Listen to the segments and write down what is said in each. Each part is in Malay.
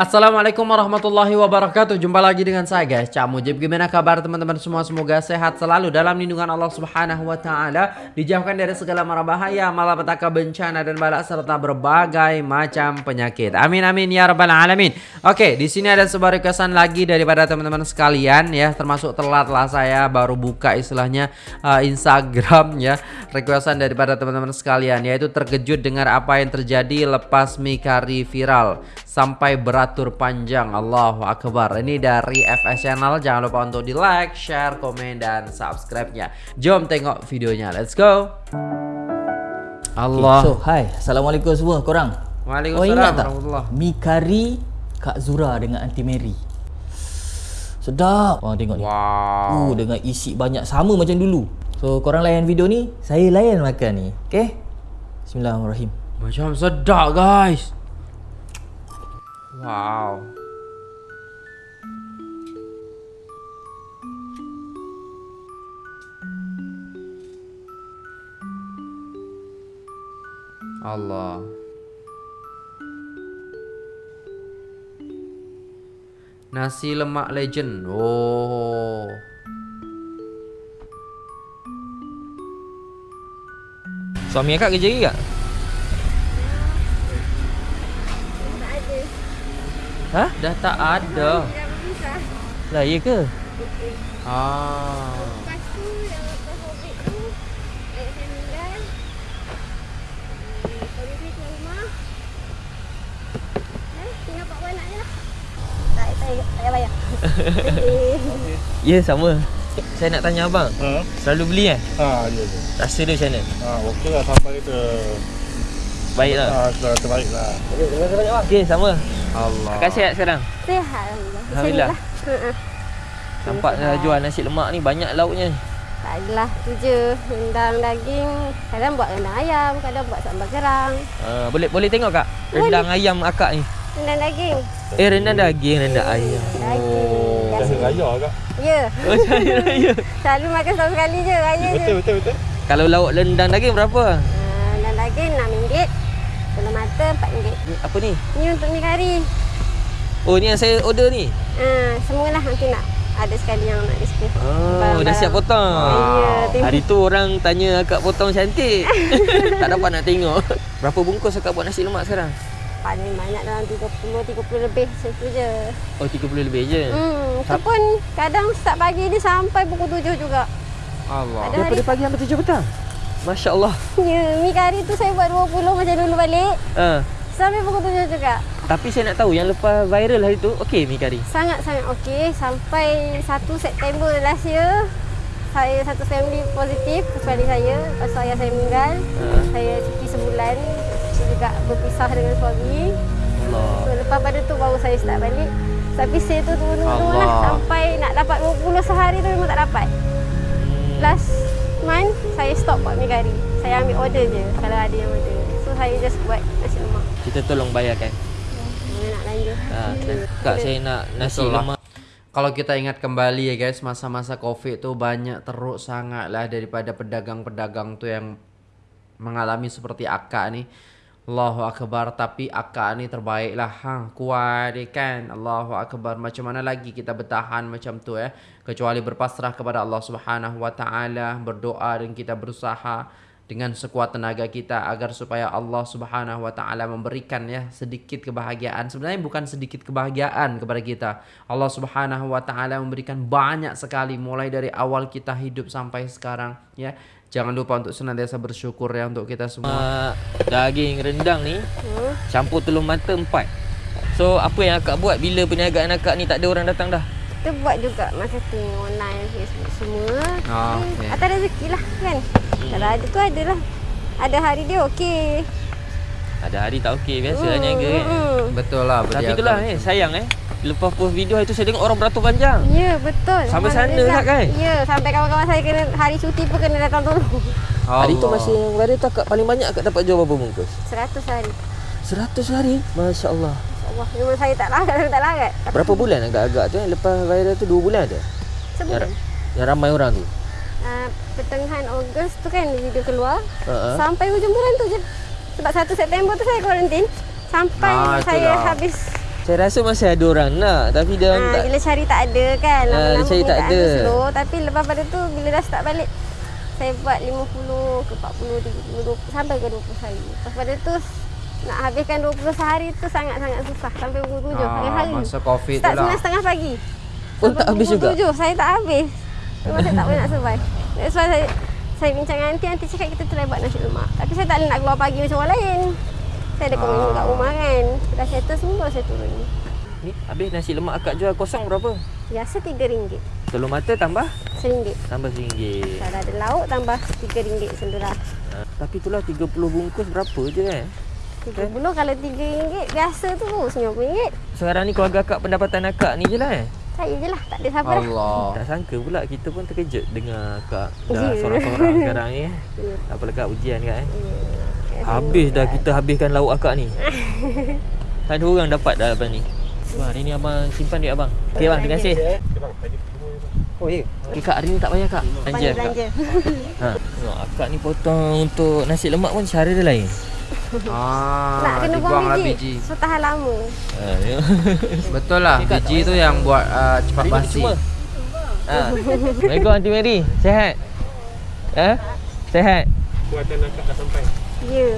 Assalamualaikum warahmatullahi wabarakatuh. Jumpa lagi dengan saya guys. Cak Mujib Gimana kabar teman-teman semua? Semoga sehat selalu Dalam lindungan Allah subhanahu wa ta'ala Dijauhkan dari segala mara bahaya Malapetaka bencana dan balak Serta berbagai macam penyakit. Amin amin ya rabbal alamin. Oke di sini ada sebuah requestan lagi Daripada teman-teman sekalian ya. Termasuk telat lah saya Baru buka istilahnya uh, Instagram ya. Requestan daripada teman-teman sekalian Yaitu terkejut dengan apa yang terjadi Lepas Mikari viral Sampai berat beratur panjang. Allahu Akbar. Ini dari FS Channel. Jangan lupa untuk di like, share, komen, dan subscribe-nya. Jom tengok videonya. Let's go. Allah. Okay, So, hai Assalamualaikum semua korang. Waalaikumsalam oh, ingat tak? Mikari Kak Zura dengan Aunty Mary. Sedap. Oh tengok ni. Wow. Uh, Dengan isi banyak. Sama macam dulu. So korang layan video ni Saya layan makan ni. Okay? Bismillahirrahmanirrahim. Macam sedap guys Wow. Allah. Nasi lemak legend. Oh. Suami akak kerja lagi Ha? Dah tak ada. Lah iya ke? Ah. Ya sama Saya nak tanya abang ha? Selalu beli kan? Ha, ya, ya. Rasa dia macam mana? Ha, okey lah sampai kita Baik lah Ha, sudah terbaik lah Okey, terima kasih banyak bang Okey, sama Allah. Kakak sihat sekarang? Sihat Alhamdulillah. Alhamdulillah. Nampak dah jual nasi lemak ni banyak lauknya. Tak adalah tu je. Rendang daging. Kadang buat rendang ayam, kadang buat sambal kerang. Uh, boleh boleh tengok kak rendang boleh. ayam akak ni. Rendang daging. Eh rendang daging, rendang ayam. Daging. Oh, raya kak. Ya. Oh, saya raya. Selalu makan setahun sekali je, raya betul, je. Betul, betul, betul. Kalau lauk rendang daging berapa? Uh, rendang daging RM6. Telur mata RM4. Apa ni? Ni untuk mi kari. Oh, ni yang saya order ni? Uh, semualah nanti nak ada sekali yang nak display. Oh, dah siap potong. Ya, Hari tu orang tanya akak potong cantik. tak dapat nak tengok. Berapa bungkus akak buat nasi lemak sekarang? Paling banyak dalam 30 30 lebih macam je. Oh, 30 lebih je. Hmm, tu pun kadang start pagi ni sampai pukul 7 juga. Allah. Ada Daripada pagi sampai 7 petang. Masya Allah. Ya, mi kari tu saya buat 20 macam dulu balik. Uh. Sampai pukul 7 juga. Tapi saya nak tahu yang lepas viral hari tu, okey mi kari? Sangat-sangat okey. Sampai 1 September last year, saya satu family positif kecuali saya. Lepas ayah saya meninggal, uh. saya cuti sebulan. Saya juga berpisah dengan suami. Allah. So, lepas pada tu baru saya start balik. Tapi saya tu turun-turun lah. Sampai nak dapat 20 sehari tu memang tak dapat. Hmm. Last month saya stop buat mi kari. Saya ambil order je kalau ada yang order. So saya just buat nasi lemak. Kita tolong bayarkan. Ya, nak lanjut. Ha, Kak saya nak nasi Betul lemak. Kalau kita ingat kembali ya guys, masa-masa Covid tu banyak teruk sangat lah daripada pedagang-pedagang tu yang mengalami seperti Akak ni. Allahu Akbar tapi akak ni terbaik lah. Ha, Kuat dia kan? Allahu Akbar. Macam mana lagi kita bertahan macam tu eh? Kecuali berpasrah kepada Allah Subhanahu Wa Taala Berdoa dan kita berusaha Dengan sekuat tenaga kita Agar supaya Allah Subhanahu Wa Taala memberikan ya Sedikit kebahagiaan Sebenarnya bukan sedikit kebahagiaan kepada kita Allah Subhanahu Wa Taala memberikan banyak sekali Mulai dari awal kita hidup sampai sekarang ya Jangan lupa untuk senantiasa bersyukur ya untuk kita semua. Uh, daging rendang ni hmm. campur telur mata empat. So apa yang akak buat bila perniagaan akak ni tak ada orang datang dah? Kita buat juga marketing online Facebook semua. Oh, okay. Atas rezeki lah kan. Hmm. Kalau ada tu ada lah. Ada hari dia okey. Ada hari tak okey biasa hmm. niaga kan. Hmm. Betul lah. Tapi itulah eh sayang eh. Lepas post video itu saya tengok orang beratur panjang. Ya, betul. Sampai sana tak kan? Ya, sampai kawan-kawan saya kena hari cuti pun kena datang tolong. Hari tu masih yang akak paling banyak akak dapat jual berapa bungkus? 100 hari. 100 hari? Masya-Allah. Masya-Allah. Memang saya tak larat, saya tak larat. Berapa bulan agak-agak tu yang lepas viral tu 2 bulan ada? Sebulan. Yang, yang ramai orang tu. Uh, pertengahan Ogos tu kan video keluar. Uh-huh. Sampai hujung bulan tu je. Sebab 1 September tu saya kuarantin. Sampai ah, saya habis Saya rasa masih ada orang nak Tapi dia Ha, tak bila cari tak ada kan. Lama-lama cari punya tak ada. slow. Tapi lepas pada tu bila dah start balik saya buat 50 ke 40, 30, 20 sampai ke 20 hari. Lepas pada tu nak habiskan 20 sehari tu sangat-sangat susah sampai pukul 7 Ah, hari-hari. masa COVID tu Start lah. 9.30 pagi. Pun tak habis juga? 7 saya tak habis. Memang saya tak boleh nak survive. That's why saya saya bincang dengan aunty, aunty cakap kita try buat nasi lemak. Tapi saya tak boleh nak keluar pagi macam orang lain. Saya ada komitmen Ah. kat rumah kan. Dah settle semua saya turun. Ni habis nasi lemak akak jual kosong berapa? Biasa RM3. Telur mata tambah RM1. tambah RM1. Kalau ada lauk tambah RM3 sendiri. Ha, tapi itulah 30 bungkus berapa je kan? RM30 kalau RM3 biasa tu RM90. Sekarang ni keluarga akak pendapatan akak ni je lah eh. Saya je lah, tak ada siapa dah. Allah. Tak sangka pula kita pun terkejut dengar akak dah Ya. seorang-seorang sekarang ni eh. Ya. Apa dekat ujian kan eh. Ya, Habis dah kita habiskan lauk akak ni. Tak ada orang dapat dah lepas ni. Wah, hari ni abang simpan duit abang. Okey bang, terima kasih. Oh ya. Okey kak, hari ni tak payah kak. Belanja kak. belanja. Ha, akak ni potong untuk nasi lemak pun cara dia lain. Ah, Nak kena buang dibuanglah biji. So tahan lama. Ha, tengok. Betul lah, biji tu yang buat uh, cepat basi. Ha. Assalamualaikum Aunty Mary. Sehat? Ha? Sehat? Kuatan akak dah sampai. Ya.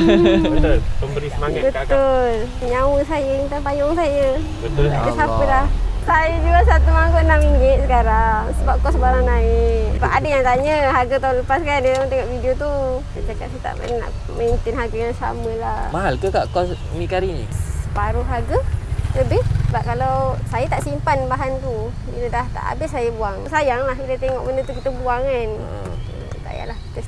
Betul. Pemberi semangat kat akak. Betul. Nyawa saya, minta payung saya. Betul. Tak ada siapa dah. Saya jual satu mangkuk RM6 sekarang sebab kos barang naik. Sebab ada yang tanya harga tahun lepas kan dia orang tengok video tu. Saya cakap saya tak boleh nak maintain harga yang sama lah. Mahal ke kak kos mi kari ni? Separuh harga lebih sebab kalau saya tak simpan bahan tu bila dah tak habis saya buang. Sayang lah bila tengok benda tu kita buang kan. Ha.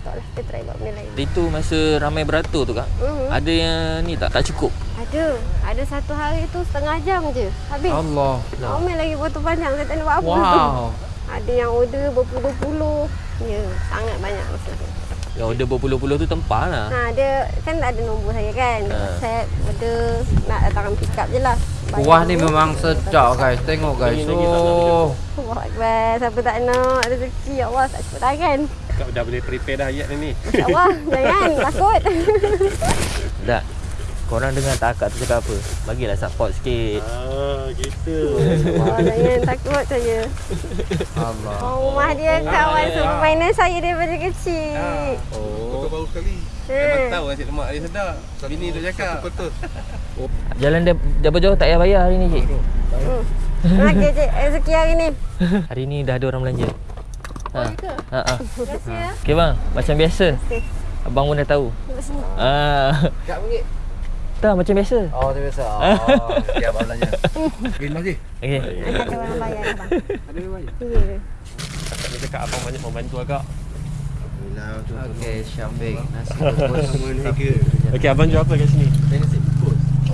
Stop lah kita try buat benda lain. Itu masa ramai beratur tu kak. Mhm. Ada yang ni tak tak cukup. Ada. Ada satu hari tu setengah jam je. Habis. Allah. Omel lagi potong panjang saya tak boleh buat apa tu. Wow. Ada yang order berpuluh-puluh. Ya, sangat banyak masa tu. Yang order berpuluh-puluh tu tempah lah. Ha, dia kan ada nombor saya kan. Ha. Saya order nak datang pick up je lah. Kuah ni memang sedap guys. Tengok guys. Nak Oh. Allah Akbar. Siapa tak nak rezeki ya Allah tak cepat tangan. Akak dah boleh prepare dah ayat ni. Masya Allah. Jangan. Takut. Tak. Korang dengar tak akak tu cakap apa? Bagilah support sikit. Ah, gitu. Allah, jangan takut saya. Allah. Oh, rumah dia kawan superminer saya daripada kecil. Oh. baru sekali. Ha. Memang tahu nasi lemak dia sedap. Bini tu cakap. Betul. Jalan dia dia jauh tak payah bayar hari ni cik. Hmm. Okey, cik. Rezeki hari ni. Hari ni dah ada orang belanja. Ha. Ha ah. Terima kasih ya. Okey bang, macam biasa. Okey. Abang pun dah tahu. Ah. Kak ringgit. Tak macam biasa. Oh, tu biasa. Oh, okey abang belanja. Terima kasih. Okey. Ada orang bayar abang. Ada banyak. Ya. Akak ni cakap abang banyak membantu tu. Okey, Syafiq. Nasi. Okey, abang jual apa kat sini? Saya nasi.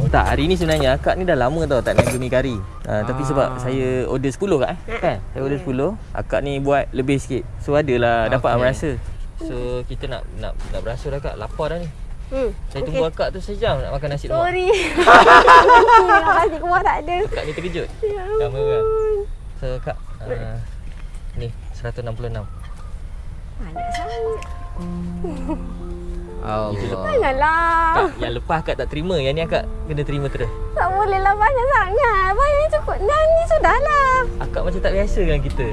Tak, hari ni sebenarnya akak ni dah lama tau tak niaga mi kari. Uh, tapi Ah. sebab saya order 10 kak eh. Kan? Saya order 10, akak ni buat lebih sikit. So adalah dapat Okey. merasa. So kita nak nak nak berasa dah kak, lapar dah ni. Hmm. Saya tunggu akak tu sejam nak makan nasi lemak. Sorry. Nasi kuah tak ada. Akak ni terkejut. Ya Kamera. ampun. So kak, uh, ni 166. Banyak sangat. Allah. Janganlah. Kak, yang lepas akak tak terima, yang ni akak kena terima terus. Tak boleh lah banyak sangat. Banyak cukup. Dan ni sudahlah. Akak macam tak biasa dengan kita.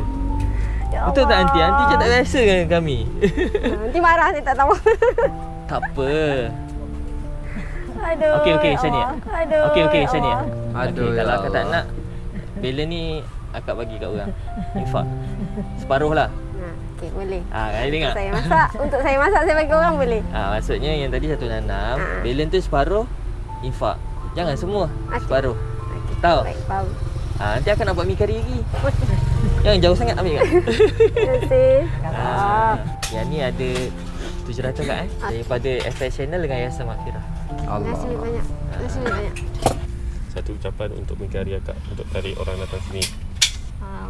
Ya Betul tak aunty? Aunty macam tak biasa dengan kami. Nanti marah saya tak tahu. tak apa. Aduh. Okey okey ya macam ni. Aduh. Okey okey ya macam ni. Aduh, Okey, ya kalau akak tak nak Bela ni akak bagi kat orang. Infak. Separuh lah. Okey boleh. Ah, kali Untuk dengar. saya masak. Untuk saya masak saya bagi orang boleh. Ah, maksudnya yang tadi 166, Ah. belen tu separuh infak. Jangan semua. Okey. Separuh. Okey. Tahu? Baik, faham. Ah, nanti akan nak buat mi kari lagi. Jangan jauh sangat ambil kan. Terima kasih. Ah, yang ni ada 700 kat eh. Ah. Daripada FS Channel dengan Yayasan Makfirah. Terima kasih Allah. banyak. Terima kasih banyak. Satu ucapan untuk mengkari akak untuk tarik orang datang sini.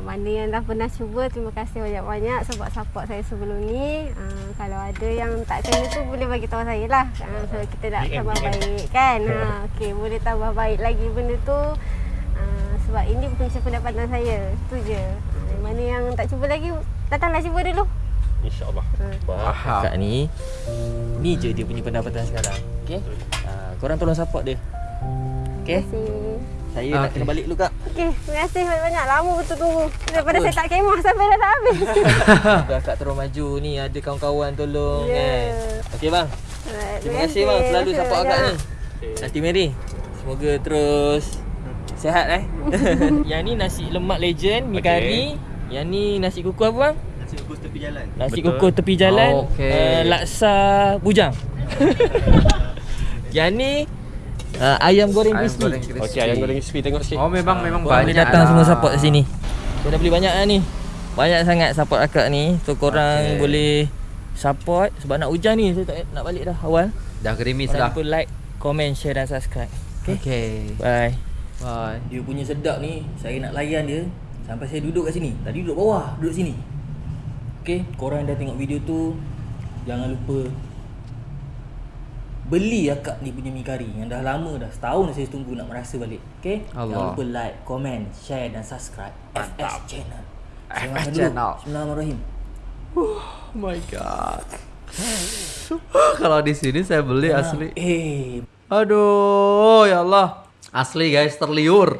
Mana yang dah pernah cuba terima kasih banyak-banyak sebab support saya sebelum ni. Uh, kalau ada yang tak kena tu boleh bagi tahu saya lah. Uh, so kita nak DM, tambah DM. baik kan? Ha okey boleh tambah baik lagi benda tu. Uh, sebab ini punca pendapatan saya tu je. Uh, mana yang tak cuba lagi datanglah cuba dulu. InsyaAllah. Faham. Kak ni Ni je dia punya pendapatan sekarang. Okay uh, Korang tolong support dia. Terima Okay kasih Saya nak Okey. kena balik dulu kak. Okey, terima kasih banyak-banyak. Lama betul tunggu. Daripada saya tak kemah sampai dah tak habis. Dah kak terus maju ni ada kawan-kawan tolong Ya. kan. Okey bang. Alright, Terima kasih bang selalu Terima support akak ni. Nanti Mary. Semoga terus sihat eh. Yang ni nasi lemak legend, mi Okey. kari. Yang ni nasi kukus apa bang? Nasi kukus tepi jalan. Nasi Betul. kukus tepi jalan. Okey. Uh, laksa bujang. Yang ni uh, ayam goreng Ayam crispy. goreng crispy. Okey, ayam goreng crispy tengok sikit. Oh memang memang Korang banyak boleh datang lah. semua support kat sini. Saya dah beli banyak lah ni. Banyak sangat support akak ni. So korang Okey. boleh support sebab nak hujan ni saya tak nak balik dah awal. Dah gerimis dah. lupa like, comment, share dan subscribe. Okay. Okay. Bye. Bye. Dia punya sedap ni Saya nak layan dia Sampai saya duduk kat sini Tadi duduk bawah Duduk sini Okay Korang yang dah tengok video tu Jangan lupa Beli akak ni punya mi kari Yang dah lama dah Setahun saya tunggu nak merasa balik Okay Allah. Jangan lupa like, comment, share dan subscribe FS Channel FS. Channel. Bismillahirrahmanirrahim Oh my god. Kalau di sini saya beli asli. Eh Aduh, ya Allah. Asli guys, terliur.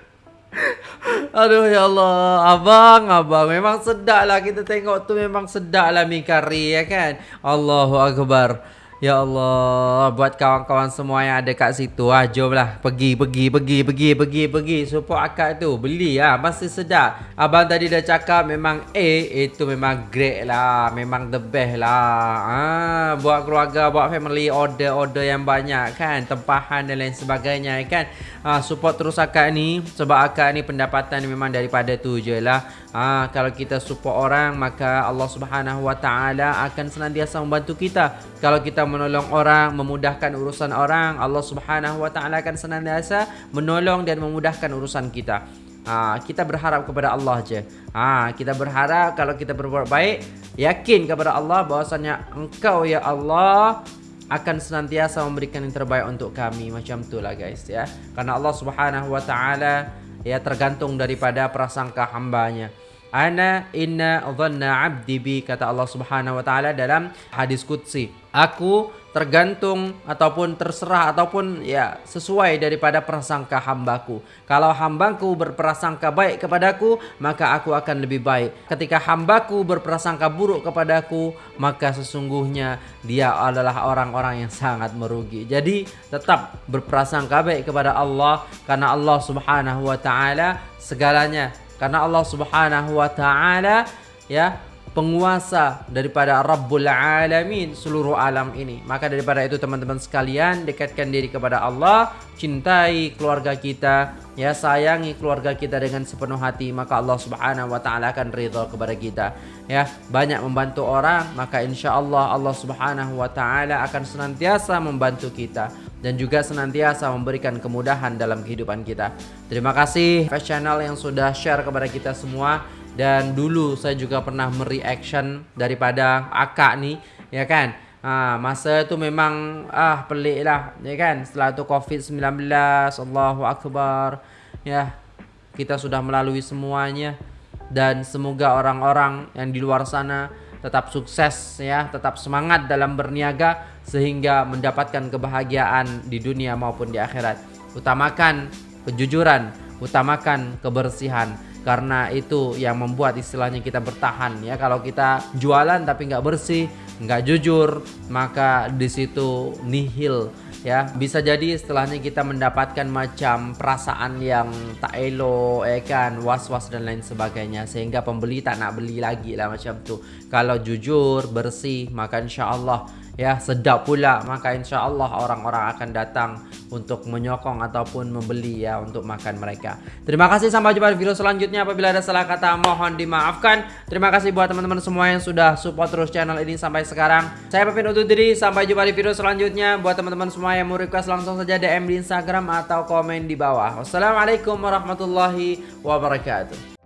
Aduh ya Allah, abang, abang memang sedap lah kita tengok tu memang sedap lah mi kari ya kan. Allahu Akbar. Ya Allah, buat kawan-kawan semua yang ada kat situ ah, jomlah pergi pergi pergi pergi pergi pergi support akak tu. Beli ah, masih sedap. Abang tadi dah cakap memang A itu memang great lah, memang the best lah. Ah, buat keluarga, buat family order-order yang banyak kan, tempahan dan lain sebagainya kan. Ah, support terus akak ni sebab akak ni pendapatan memang daripada tu je lah. Ah, kalau kita support orang maka Allah Subhanahu Wa Taala akan senantiasa membantu kita. Kalau kita menolong orang, memudahkan urusan orang, Allah Subhanahu Wa Taala akan senantiasa menolong dan memudahkan urusan kita. Ah, kita berharap kepada Allah je. Ah, kita berharap kalau kita berbuat baik, yakin kepada Allah bahwasanya Engkau ya Allah akan senantiasa memberikan yang terbaik untuk kami macam itulah guys ya karena Allah Subhanahu wa taala ya tergantung daripada prasangka hambanya ana inna dhanna abdi bi kata Allah Subhanahu wa taala dalam hadis qudsi. Aku tergantung ataupun terserah ataupun ya sesuai daripada prasangka hambaku. Kalau hambaku berprasangka baik kepadaku maka aku akan lebih baik. Ketika hambaku berprasangka buruk kepadaku maka sesungguhnya dia adalah orang-orang yang sangat merugi. Jadi tetap berprasangka baik kepada Allah karena Allah Subhanahu wa taala segalanya karena Allah Subhanahu wa taala ya penguasa daripada Rabbul Alamin seluruh alam ini. Maka daripada itu teman-teman sekalian dekatkan diri kepada Allah, cintai keluarga kita, ya sayangi keluarga kita dengan sepenuh hati, maka Allah Subhanahu wa taala akan ridha kepada kita. Ya, banyak membantu orang, maka insya-Allah Allah Subhanahu wa taala akan senantiasa membantu kita dan juga senantiasa memberikan kemudahan dalam kehidupan kita. Terima kasih Fast Channel yang sudah share kepada kita semua. Dan dulu saya juga pernah mereaction daripada akak ni ya kan? Ha, masa tu memang ah pelik lah ya kan? Setelah tu covid-19 Allahu Akbar ya. Kita sudah melalui semuanya. Dan semoga orang-orang yang di luar sana tetap sukses ya tetap semangat dalam berniaga sehingga mendapatkan kebahagiaan di dunia maupun di akhirat. Utamakan kejujuran utamakan kebersihan. Karena itu yang membuat istilahnya kita bertahan ya. Kalau kita jualan tapi nggak bersih nggak jujur maka di situ nihil ya bisa jadi istilahnya kita mendapatkan macam perasaan yang tak elok ya kan was-was dan lain sebagainya. Sehingga pembeli tak nak beli lagi lah macam tu. Kalau jujur bersih maka insya Allah ya sedap pula. Maka insya Allah orang-orang akan datang untuk menyokong ataupun membeli ya untuk makan mereka. Terima kasih sampai jumpa di video selanjutnya. Apabila ada salah kata mohon dimaafkan. Terima kasih buat teman-teman semua yang sudah support terus channel ini sampai sekarang. Saya pamit undur diri. Sampai jumpa di video selanjutnya. Buat teman-teman semua yang mau request langsung saja DM di Instagram atau komen di bawah. Wassalamualaikum warahmatullahi wabarakatuh